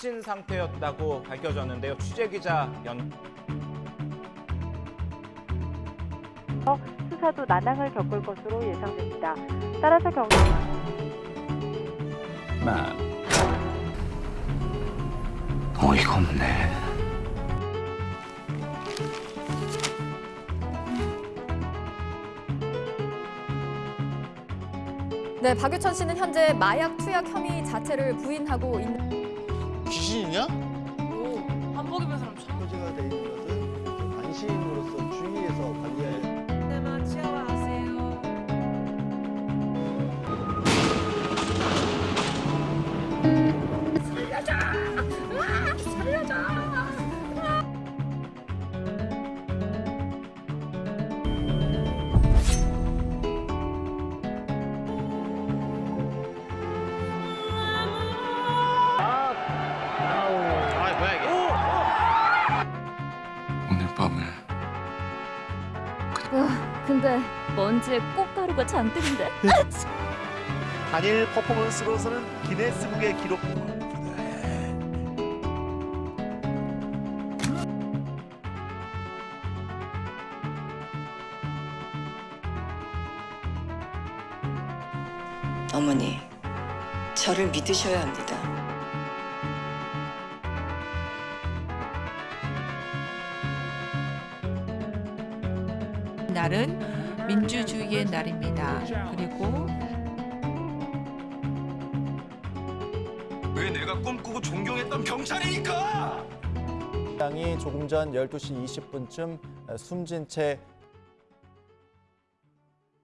다친 상태였다고 밝혀졌는데요. 취재 기자 연. 수사도 난항을 겪을 것으로 예상됩니다. 따라서 경 마. 어이가 없네. 네, 박유천 씨는 현재 마약 투약 혐의 자체를 부인하고 있는 귀신이냐? 근데 먼지에 꽃가루가 잔뜩인데? 단일 퍼포먼스로서는 기네스북의 기록 어머니, 저를 믿으셔야 합니다. 날은 민주주의의 날입니다. 그리고 왜 내가 꿈꾸고 존경했던 경찰이니까? 당이 조금 전 12시 20분쯤 숨진 채